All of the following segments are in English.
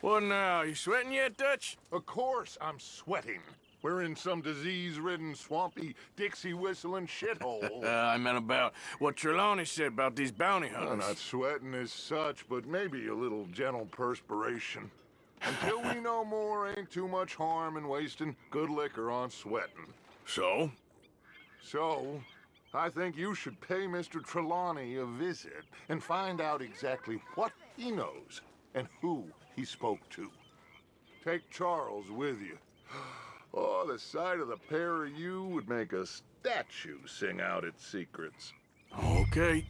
What now? You sweating yet, Dutch? Of course I'm sweating. We're in some disease-ridden, swampy, Dixie-whistling shithole. Uh, I meant about what Trelawny said about these bounty I'm hunters. not sweating as such, but maybe a little gentle perspiration. Until we know more, ain't too much harm in wasting good liquor on sweating. So? So, I think you should pay Mr. Trelawny a visit and find out exactly what he knows and who he spoke to. Take Charles with you. Oh, the sight of the pair of you would make a statue sing out its secrets. Okay.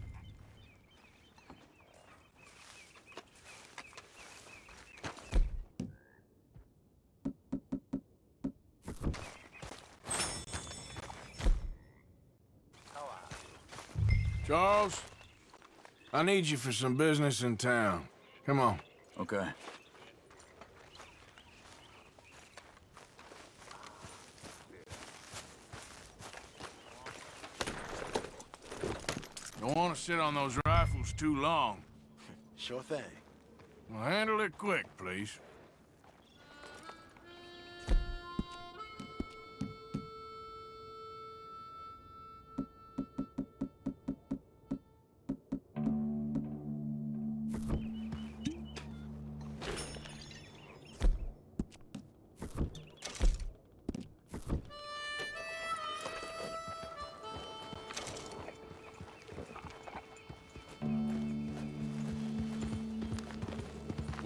Charles, I need you for some business in town. Come on. Okay. Don't want to sit on those rifles too long. Sure thing. Well, handle it quick, please.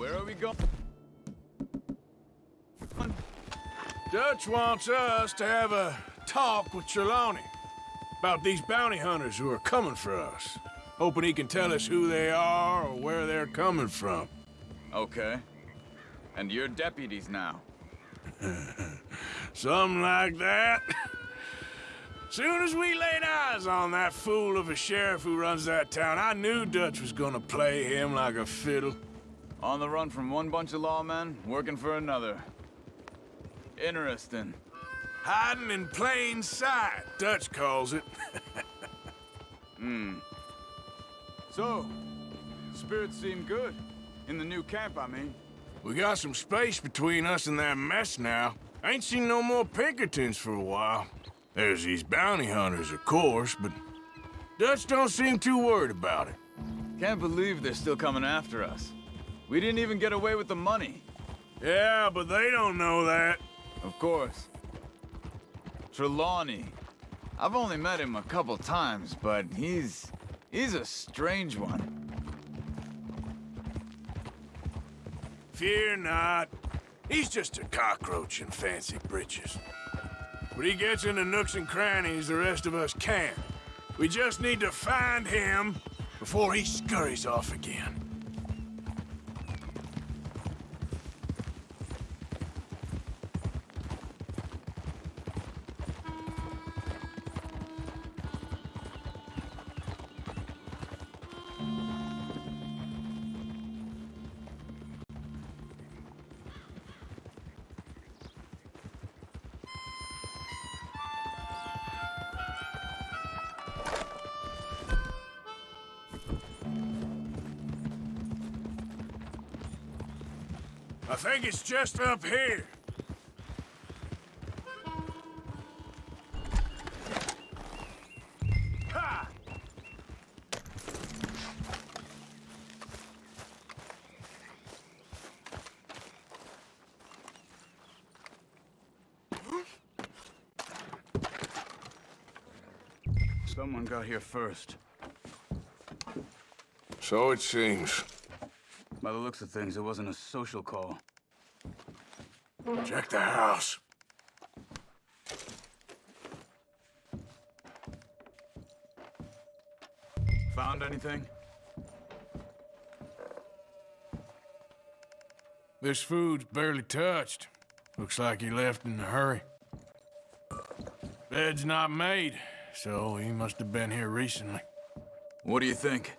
Where are we going? Dutch wants us to have a talk with Trelawny about these bounty hunters who are coming for us. Hoping he can tell us who they are or where they're coming from. Okay. And you're deputies now. Something like that. Soon as we laid eyes on that fool of a sheriff who runs that town, I knew Dutch was gonna play him like a fiddle. On the run from one bunch of lawmen, working for another. Interesting. Hiding in plain sight, Dutch calls it. Hmm. so, spirits seem good. In the new camp, I mean. We got some space between us and that mess now. Ain't seen no more Pinkertons for a while. There's these bounty hunters, of course, but Dutch don't seem too worried about it. Can't believe they're still coming after us. We didn't even get away with the money. Yeah, but they don't know that. Of course. Trelawny. I've only met him a couple times, but he's... he's a strange one. Fear not. He's just a cockroach in fancy breeches. But he gets into nooks and crannies the rest of us can't. We just need to find him before he scurries off again. I think it's just up here. Ha! Someone got here first. So it seems. By the looks of things, it wasn't a social call. Check the house. Found anything? This food's barely touched. Looks like he left in a hurry. Bed's not made, so he must have been here recently. What do you think?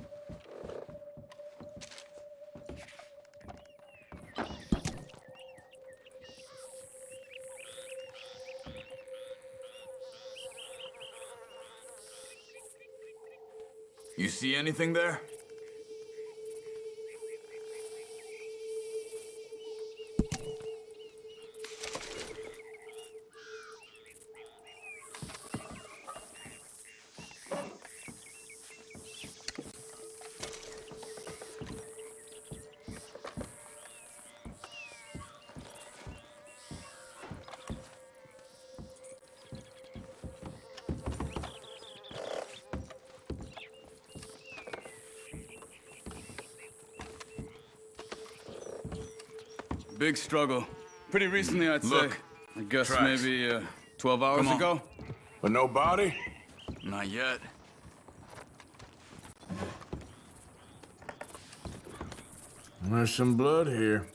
You see anything there? Big struggle. Pretty recently, I'd Look, say. I guess tracks. maybe uh, 12 hours ago? But no body? Not yet. There's some blood here.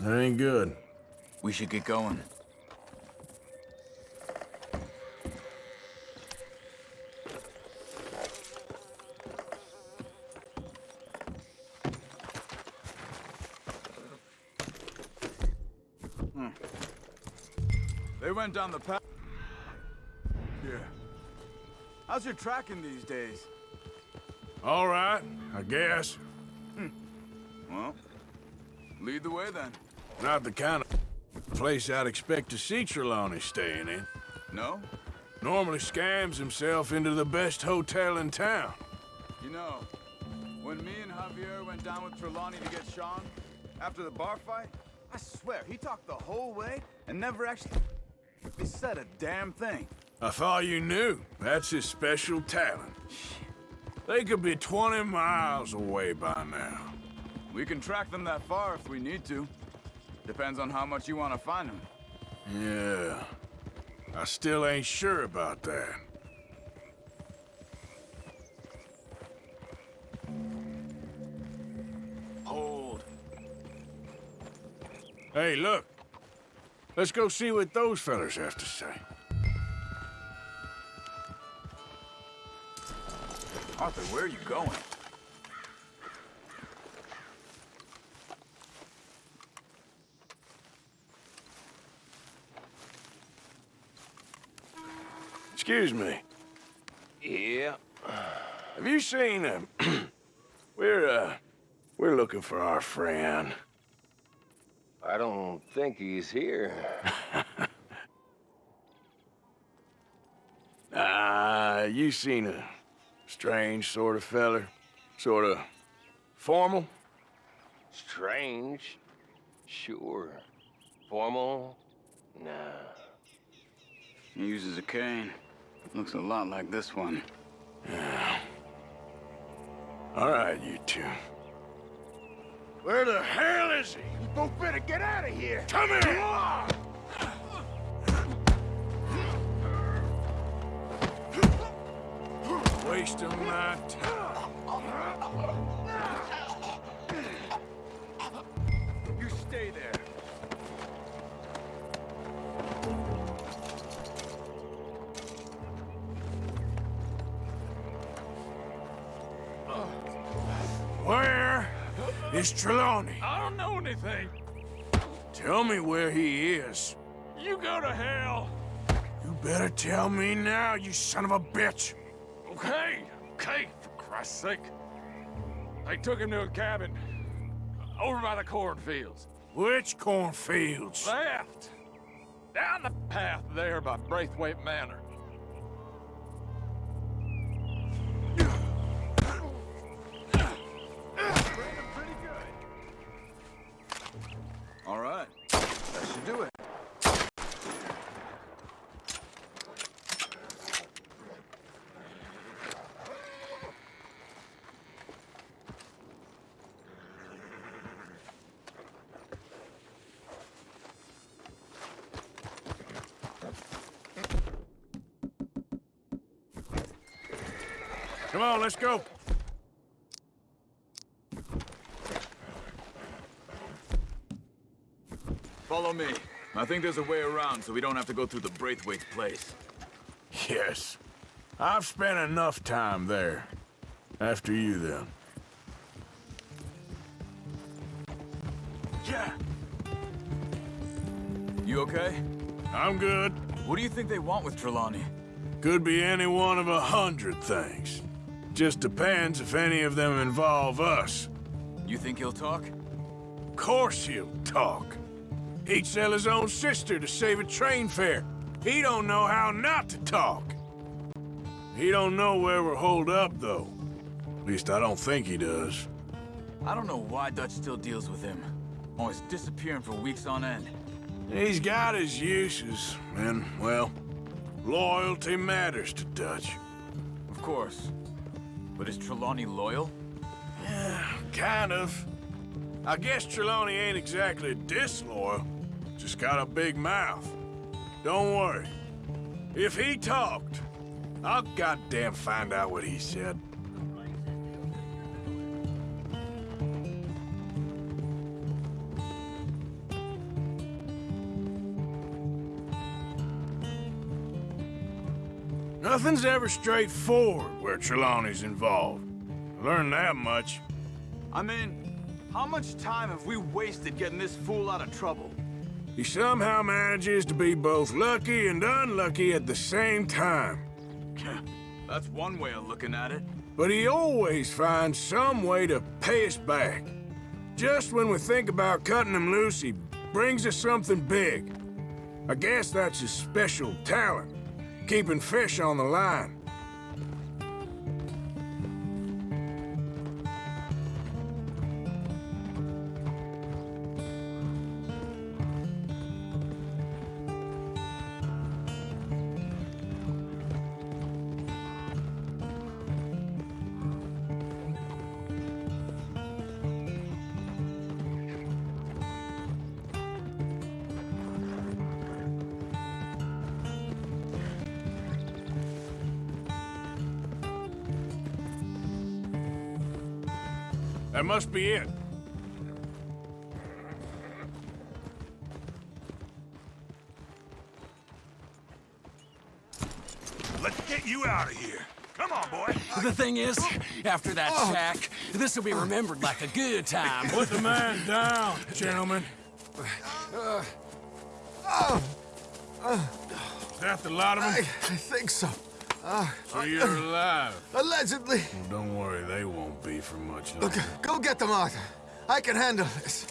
That ain't good. We should get going. Down the path. Yeah. How's your tracking these days? All right, I guess. Hmm. Well, lead the way then. Not the kind of place I'd expect to see Trelawny staying in. No? Normally scams himself into the best hotel in town. You know, when me and Javier went down with Trelawny to get Sean, after the bar fight, I swear, he talked the whole way and never actually he said a damn thing. I thought you knew. That's his special talent. They could be 20 miles away by now. We can track them that far if we need to. Depends on how much you want to find them. Yeah. I still ain't sure about that. Hold. Hey, look. Let's go see what those fellas have to say. Arthur, where are you going? Excuse me. Yeah. Have you seen him? we're, uh, we're looking for our friend. I don't think he's here. Ah, you seen a strange sort of feller? Sort of formal? Strange. Sure. Formal? Nah. He uses a cane. Looks a lot like this one. Yeah. All right, you two. Where the hell is he? You both better get out of here. Come here! Come on! Wasting my time. Is Trelawny? I don't know anything. Tell me where he is. You go to hell. You better tell me now, you son of a bitch. Okay, okay, for Christ's sake. They took him to a cabin over by the cornfields. Which cornfields? Left. Down the path there by Braithwaite Manor. Come on, let's go. Follow me. I think there's a way around so we don't have to go through the Braithwaite's place. Yes. I've spent enough time there. After you, then. Yeah. You okay? I'm good. What do you think they want with Trelawny? Could be any one of a hundred things. Just depends if any of them involve us. You think he'll talk? Of course he'll talk. He'd sell his own sister to save a train fare. He don't know how not to talk. He don't know where we're holed up, though. At least I don't think he does. I don't know why Dutch still deals with him. Always disappearing for weeks on end. He's got his uses, and, well, loyalty matters to Dutch. Of course. But is Trelawny loyal? Yeah, Kind of. I guess Trelawny ain't exactly disloyal. Just got a big mouth. Don't worry. If he talked, I'll goddamn find out what he said. Nothing's ever straightforward where Trelawny's involved. I learned that much. I mean, how much time have we wasted getting this fool out of trouble? He somehow manages to be both lucky and unlucky at the same time. That's one way of looking at it. But he always finds some way to pay us back. Just when we think about cutting him loose, he brings us something big. I guess that's his special talent, keeping fish on the line. That must be it. Let's get you out of here. Come on, boy. The thing is, after that oh. shack, this will be remembered like a good time. Put the man down, gentlemen. Uh, uh, uh. Is that the lot of I, I think so. So you're uh, alive. Allegedly. Well, don't worry, they won't be for much Look, longer. go get them, Arthur. I can handle this.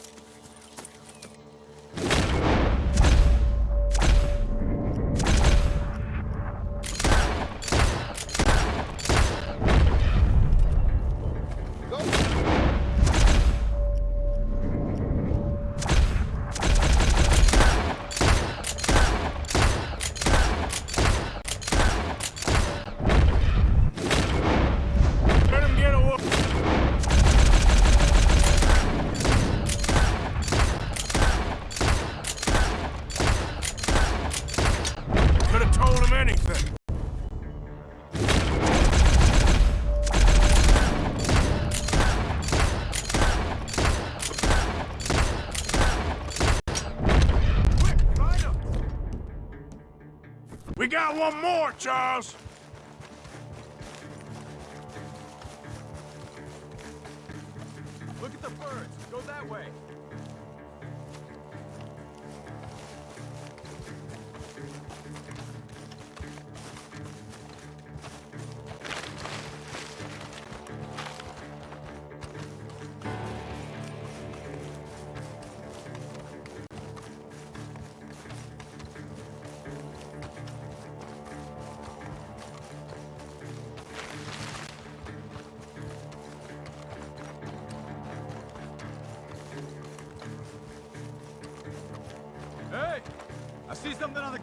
Got one more, Charles.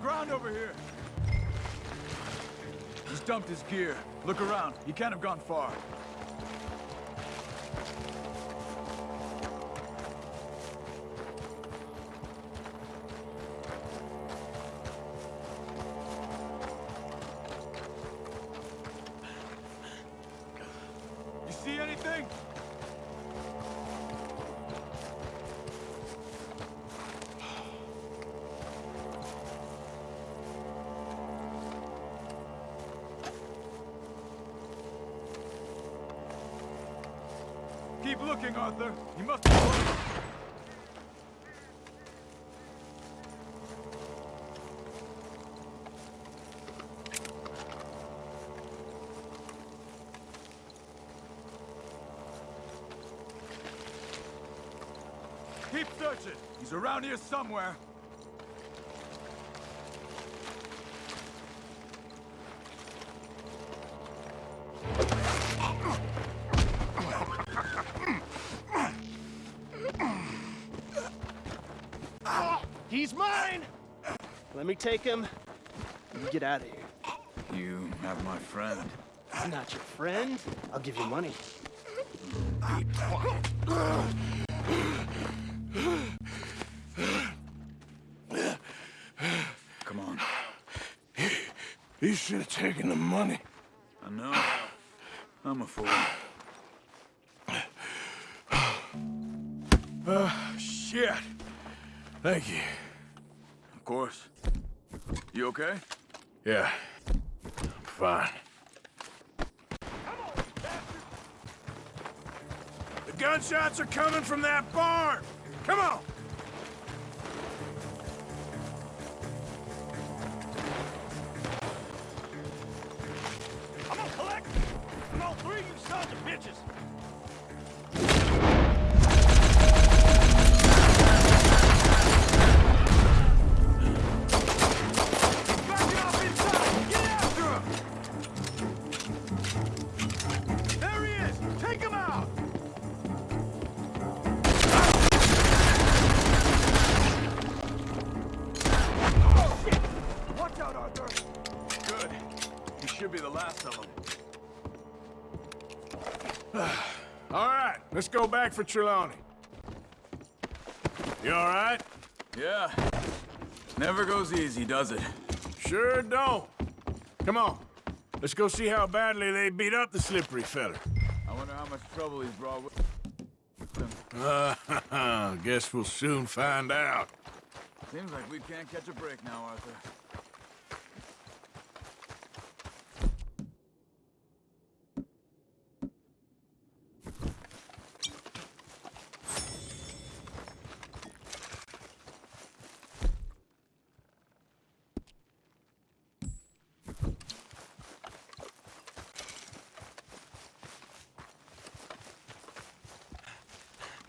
Ground over here. He's dumped his gear. Look around. He can't have gone far. You see anything? Keep Arthur. He must be. Keep searching. He's around here somewhere. we take him, get out of here. You have my friend. I'm not your friend. I'll give you money. Come on. He should have taken the money. I know. I'm a fool. Oh, shit. Thank you. Of course. You okay? Yeah. I'm fine. The gunshots are coming from that barn! Come on! I'm gonna collect from all three of you sons of bitches. Be the last of them. All right, let's go back for Trelawny. You all right? Yeah. Never goes easy, does it? Sure don't. Come on. Let's go see how badly they beat up the slippery feller. I wonder how much trouble he's brought with him. Uh, guess we'll soon find out. Seems like we can't catch a break now, Arthur.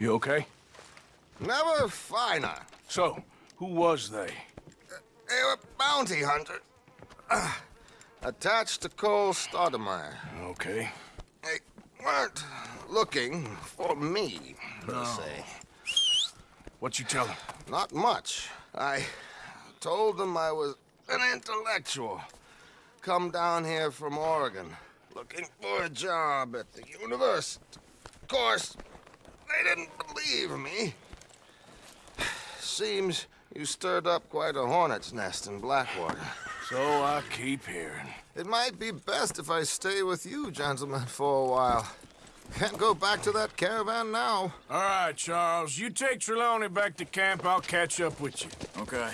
You okay? Never finer. So, who was they? They were bounty hunters. Uh, attached to Cole Stoudemire. Okay. They weren't looking for me, per se. What you tell them? Not much. I told them I was an intellectual. Come down here from Oregon, looking for a job at the university. Of course, they didn't believe me. Seems you stirred up quite a hornet's nest in Blackwater. So I keep hearing. It might be best if I stay with you, gentlemen, for a while. Can't go back to that caravan now. All right, Charles. You take Trelawny back to camp. I'll catch up with you. Okay.